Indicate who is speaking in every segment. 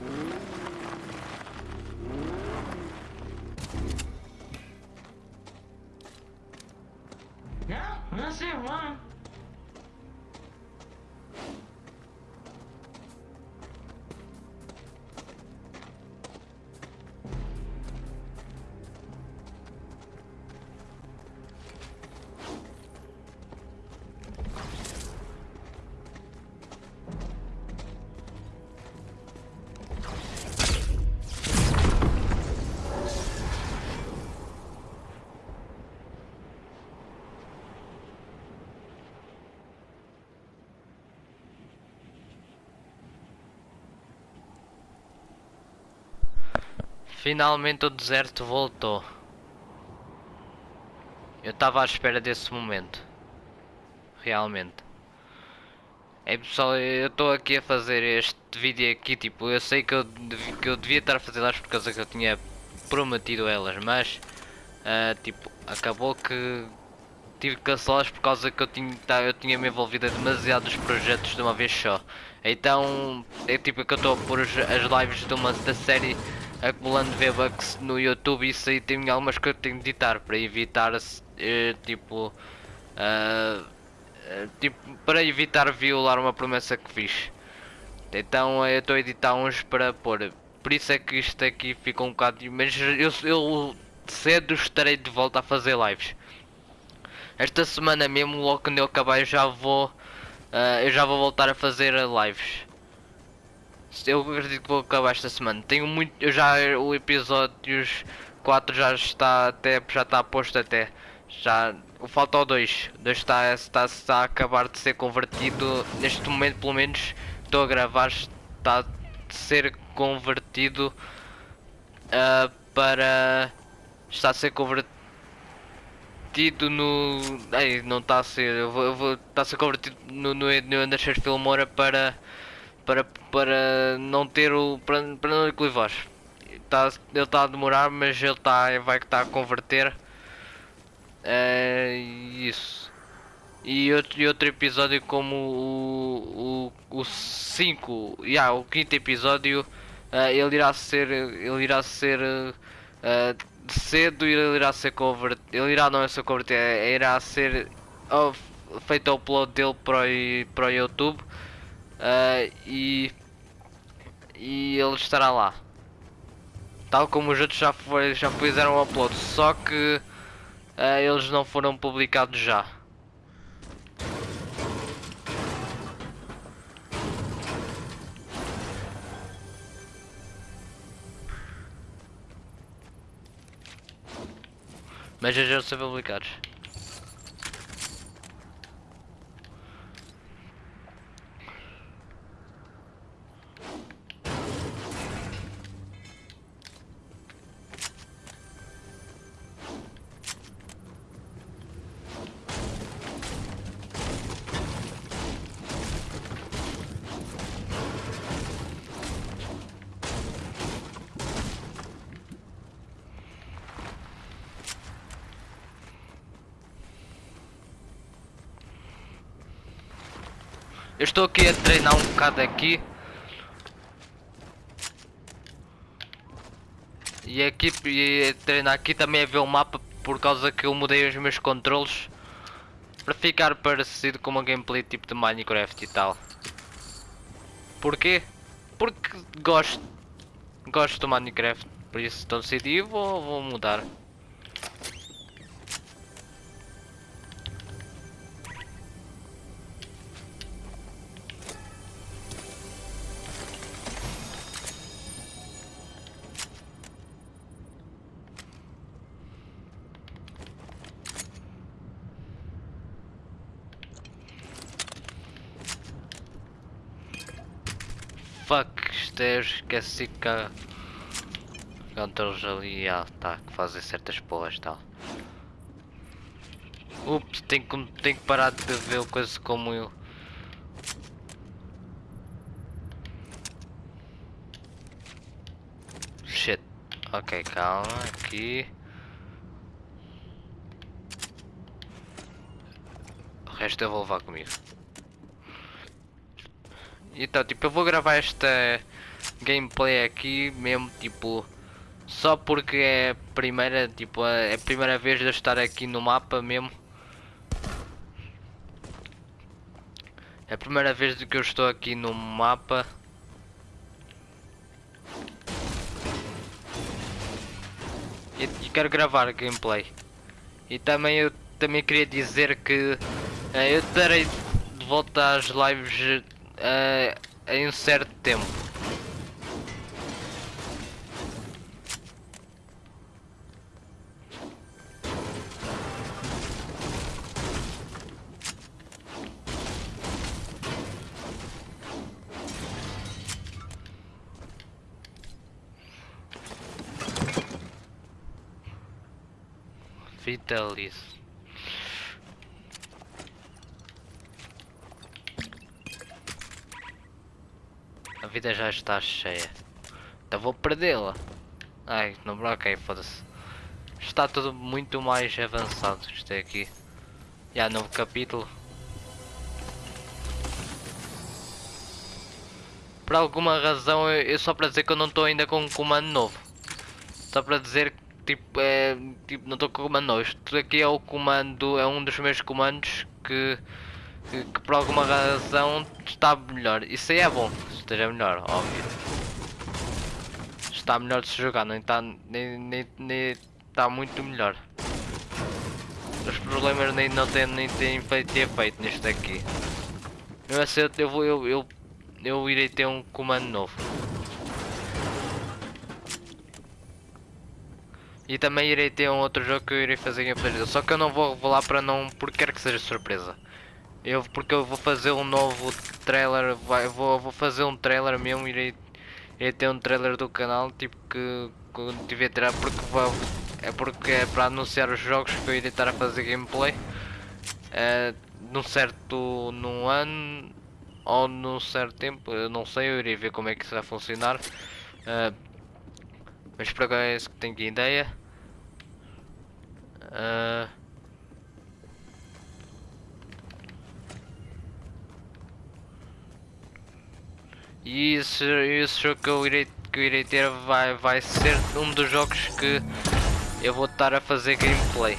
Speaker 1: Não,
Speaker 2: Finalmente o deserto voltou. Eu estava à espera desse momento. Realmente. É pessoal, eu estou aqui a fazer este vídeo aqui, tipo, eu sei que eu, que eu devia estar a fazer elas por causa que eu tinha prometido elas, mas ah, tipo, acabou que tive que cancelá-las por causa que eu tinha, tá- eu tinha me envolvido em demasiados projetos de uma vez só. Então, é tipo que eu estou a pôr as as lives de uma da série acumulando V-Bucks no YouTube isso aí tem algumas que eu tenho de editar para evitar eh, tipo eh, tipo para evitar violar uma promessa que fiz. Então eu estou a editar uns para pôr. Por isso é que isto aqui ficou um bocado. Mas eu, eu cedo estarei de volta a fazer lives. Esta semana mesmo, logo quando eu acabar, eu já vou. ah, eu já vou voltar a fazer lives. Eu acredito que vou acabar esta semana. Tenho muito. Eu já. O episódios 4 já está até. Já está posto até. Já. Falta o 2. O 2 está, está, está a acabar de ser convertido. Neste momento, pelo menos, estou a gravar. Está a ser convertido. ah, para. Está a ser convertido no. Ei, não está a ser. Eu vou, eu vou, está a ser convertido no, no, no Anderson Filmora para. Para, para não ter o. Para, para não equilibrar. Tá, ele está a demorar, mas ele tá, vai estar a converter. É isso. E outro, e outro episódio como o 5, o, o, yeah, o quinto episódio, eh, ele irá ser, ele irá ser eh, cedo e ele irá ser convertido, ele irá não é ser convertido, é- irá ser oh, feito o upload dele para o, para o YouTube eh, e, e ele estará lá. Tal como os outros já, foi, já fizeram o upload, só que eh, eles não foram publicados já. Mas já já são publicados. Estou aqui a treinar um bocado aqui. E aqui e treinar aqui também a ver o mapa por causa que eu mudei os meus controles para ficar parecido com uma gameplay tipo de Minecraft e tal. Porquê? Porque gosto. Gosto do Minecraft, por isso estou decidido vou, vou mudar. Fuck, isto é, esqueci que há controles ali, ah, tá, que fazem certas porras e tal. Ups, tenho que, tenho que parar de ver coisas como eu. Shit. Ok, calma, aqui. O resto eu vou levar comigo. Então, tipo, eu vou gravar esta gameplay aqui mesmo, tipo, só porque é a primeira, tipo, é a primeira vez de eu estar aqui no mapa mesmo. É a primeira vez que eu estou aqui no mapa. E, e quero gravar gameplay. E também eu também queria dizer que eh, eu estarei de volta às lives eh, em um certo tempo. Vitalis. A vida já está cheia. Então vou perdê-la. Ai, não bloqueei, foda-se. Está tudo muito mais avançado. Isto aqui. Já novo capítulo. Por alguma razão, eu, eu só para dizer que eu não estou ainda com um comando novo. Só para dizer tipo, é, tipo não estou com comando novo. Isto aqui é o comando, é um dos meus comandos que, que, que por alguma razão está melhor. Isso aí é bom, esteja melhor, óbvio. Está melhor de se jogar, nem está, nem, nem, nem está muito melhor. Os problemas nem não têm, nem têm feito efeito nisto aqui. Assim eu, eu, vou- eu, eu, eu irei ter um comando novo. E também irei ter um outro jogo que eu irei fazer gameplay. Só que eu não vou revelar para não. porque quero que seja surpresa. Eu, porque eu vou fazer um novo trailer. Vai, vou, vou fazer um trailer mesmo. Irei, irei ter um trailer do canal. Tipo que. Quando tiver tirar. Porque vou, é porque é para anunciar os jogos que eu irei estar a fazer gameplay. É, num certo. num ano. Ou num certo tempo. Eu não sei. Eu irei ver como é que isso vai funcionar. É, mas por agora é isso que tenho de ideia. Ah. E esse, esse jogo que eu irei, que eu irei ter vai, vai ser um dos jogos que eu vou estar a fazer gameplay.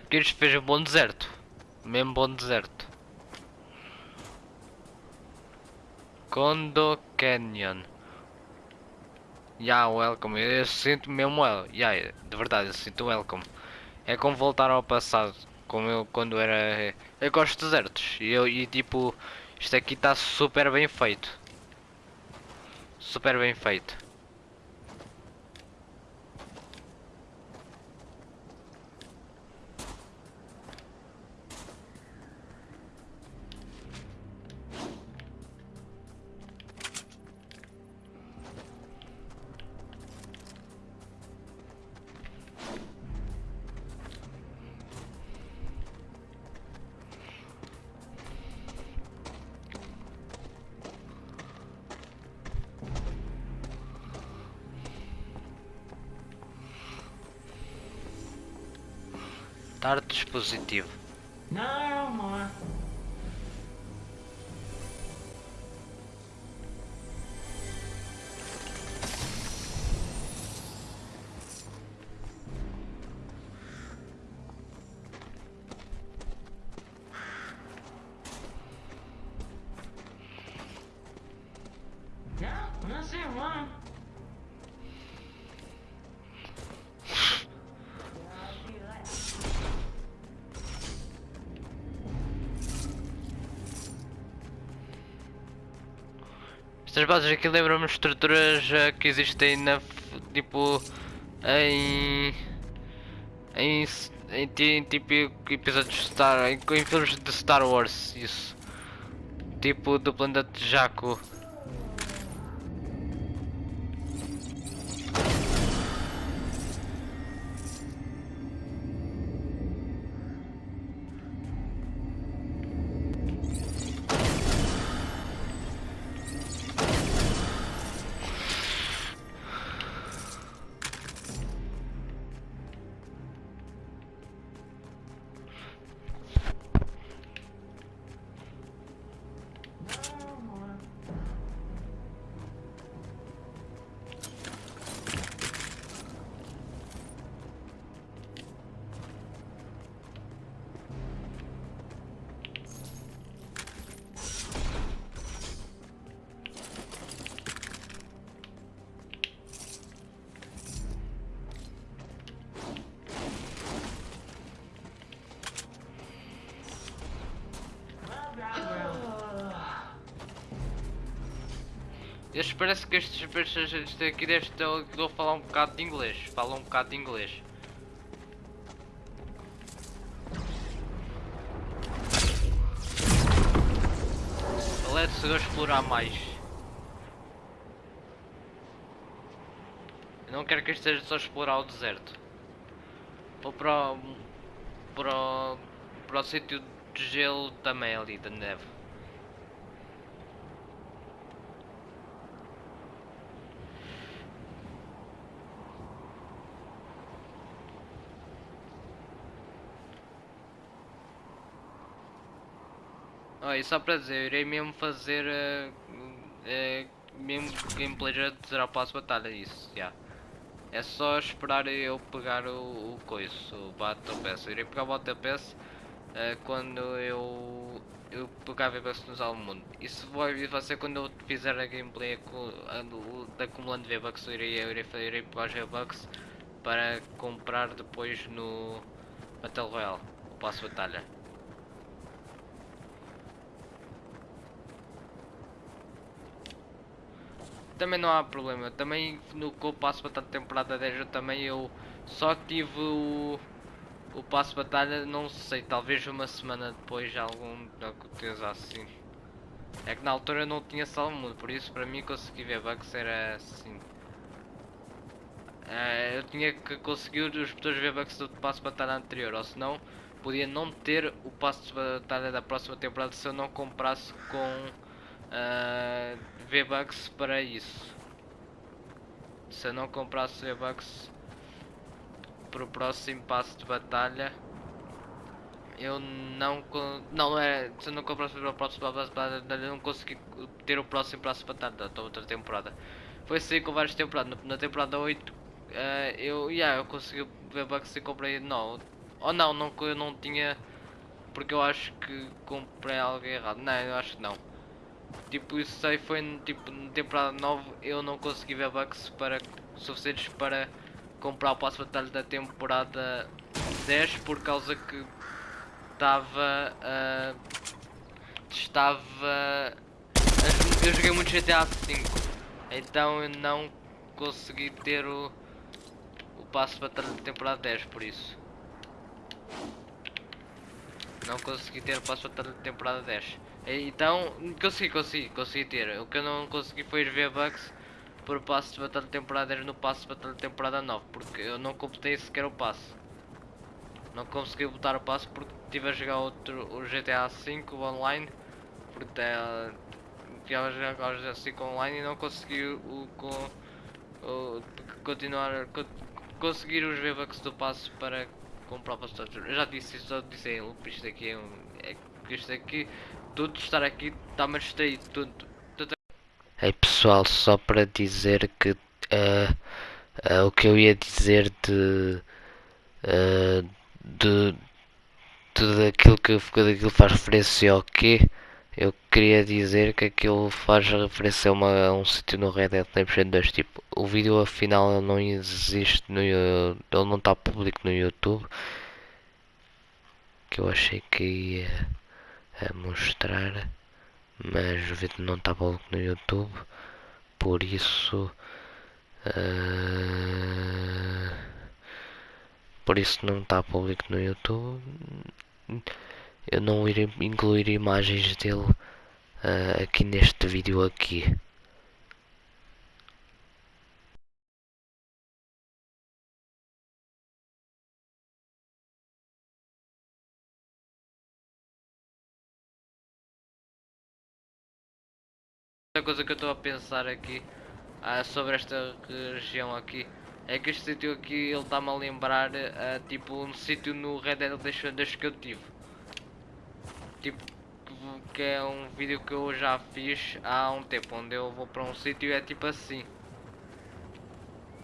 Speaker 2: Porque isto fez um bom deserto. Mesmo bom deserto. Condo Canyon. Yeah, welcome. Eu sinto mesmo well. Yeah, de verdade, eu sinto welcome. É como voltar ao passado. Como eu quando era. Eu gosto de desertos. E, eu, e tipo, isto aqui está super bem feito. Super bem feito. Dar dispositivo.
Speaker 1: No
Speaker 2: Estas bases aqui lembram-me estruturas eh, que existem na tipo em em, em, em tipo episódios de Star em, em filmes de Star Wars isso. Tipo do planeta Jakku Estes parece que estes estes- este aqui deve estar a falar um bocado de inglês. Falam um bocado de inglês. Let's go explorar mais. Eu não quero que isto seja só explorar o deserto. Vou para o, para o, para o sítio de gelo também ali, da neve E só para dizer, eu irei mesmo fazer eh, eh, mesmo gameplay já para a batalha, isso, já. É só esperar eu pegar o, o coiso, o Battle Pass. Eu irei pegar o Battle Pass eh, quando eu, eu pegar V-Bucks nos mundo. Isso vai, vai ser quando eu fizer a gameplay a de acumulando V-Bucks. Eu irei, eu irei, eu irei pegar os V-Bucks para comprar depois no Battle Royale, o passo batalha. Também não há problema. Também no que eu passo batalha temporada 10 eu também eu só tive o, o passo batalha, não sei, talvez uma semana depois algum coisa assim. É que na altura eu não tinha salmo, por isso para mim conseguir ver bugs era assim. Eh, eu tinha que conseguir os botões V-Bucks do passo batalha anterior, ou senão podia não ter o passo de batalha da próxima temporada se eu não comprasse com ah, V-Bucks para isso. Se eu não comprasse V-Bucks para o próximo passo de batalha, eu não não é se eu não comprasse para o próximo passo de batalha, não consegui ter o próximo passo de batalha da outra temporada. Foi assim com várias temporadas. Na- temporada 8 ah, eu, yeah, eu consegui V-Bucks e comprei não, Ou não, não, eu não tinha. Porque eu acho que comprei algo errado. Não, eu acho que não. Tipo, isso aí foi tipo, na temporada 9 eu não consegui ver bugs para, suficientes para comprar o passo batalha da temporada 10 por causa que estava. ah, estava. Eu joguei muito GTA V, então eu não consegui ter o, o passo batalha da temporada 10 por isso. Não consegui ter o passo batalha da temporada 10. E- Então, consegui, consegui, consegui ter. O que eu não consegui foi os V-Bucks por passo de batalha de temporada 10 no passo de batalha de temporada 9. Porque eu não completei sequer o passo. Não consegui botar o passo porque estive a jogar outro, o GTA V online. Porque eh, estive a jogar o GTA V online e não consegui o, com, o continuar co- conseguir os V-Bucks do passo para comprar o passo de Eu já disse isso, já disse ele, por isto aqui é um. É, isto aqui, tudo estar aqui está-me tudo. Ei pessoal, só para dizer que eh, eh, o que eu ia dizer de. eh, de tudo aquilo que tudo aquilo faz referência ao quê? Eu queria dizer que aquilo faz referência a, uma- a um sítio no Red Dead Redemption 2. Tipo, o vídeo afinal não existe no ele não está público no YouTube. Que eu achei que ia a mostrar, mas o vídeo não está público no YouTube. Por isso. eh, por isso não está público no YouTube. Eu não irei incluir imagens dele ah, aqui neste vídeo aqui. Coisa que eu estou a pensar aqui ah, sobre esta região aqui é que este sítio aqui ele está-me a lembrar ah, tipo um sítio no Red Dead Redemption 2 que eu tive. Tipo, que- é um vídeo que eu já fiz há um tempo, onde eu vou para um sítio e é tipo assim.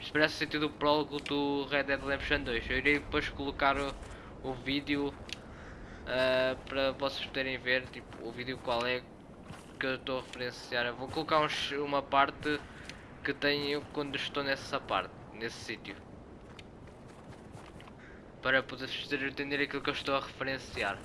Speaker 2: Isto parece o sítio do prólogo do Red Dead Redemption 2. Eu irei depois colocar o, o vídeo ah, para vocês poderem ver tipo, o vídeo qual é que eu estou a referenciar. Eu vou colocar uma parte que tenho quando estou nessa parte, nesse sítio. Para poder entender aquilo que eu estou a referenciar.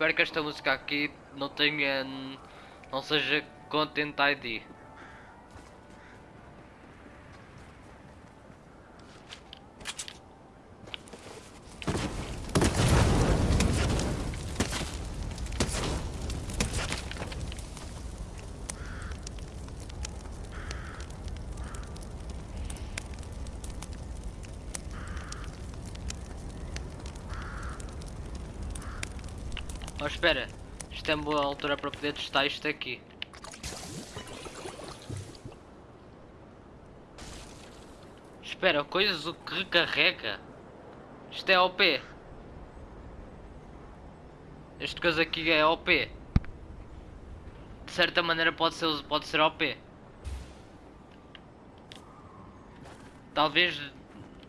Speaker 2: Espero que esta música aqui não tenha. não seja Content ID. Oh, espera, isto é uma boa altura para poder testar isto aqui. Espera, coisas o que recarrega? Isto é OP. Este coisa aqui é OP. De certa maneira pode ser, pode ser OP. Talvez Hã?
Speaker 3: Deixa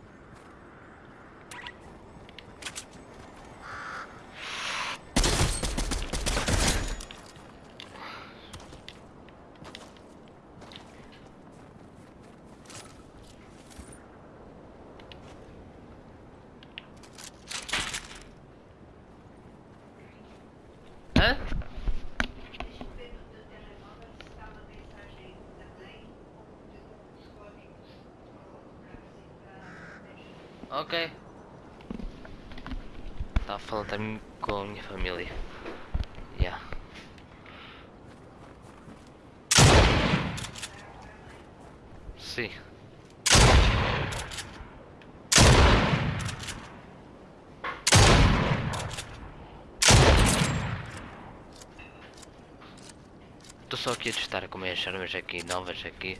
Speaker 3: eu ver no teu telemóvel se está uma mensagem também com os códigos para
Speaker 2: Ok. Estava a falar também com a minha família. Yeah. Sim. Estou só aqui a testar como é as armas aqui, novas aqui.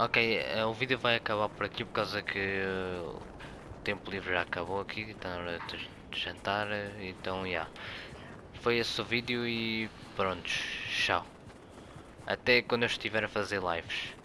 Speaker 2: Ok, eh, o vídeo vai acabar por aqui por causa que eh, o tempo livre já acabou aqui, está na hora de jantar, eh, então já. Foi esse o vídeo e pronto, tchau. Até quando eu estiver a fazer lives.